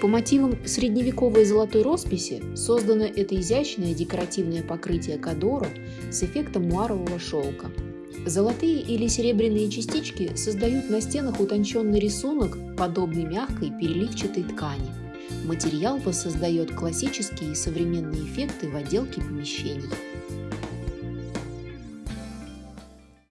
По мотивам средневековой золотой росписи создано это изящное декоративное покрытие кадора с эффектом муарового шелка. Золотые или серебряные частички создают на стенах утонченный рисунок, подобный мягкой переливчатой ткани. Материал воссоздает классические и современные эффекты в отделке помещений.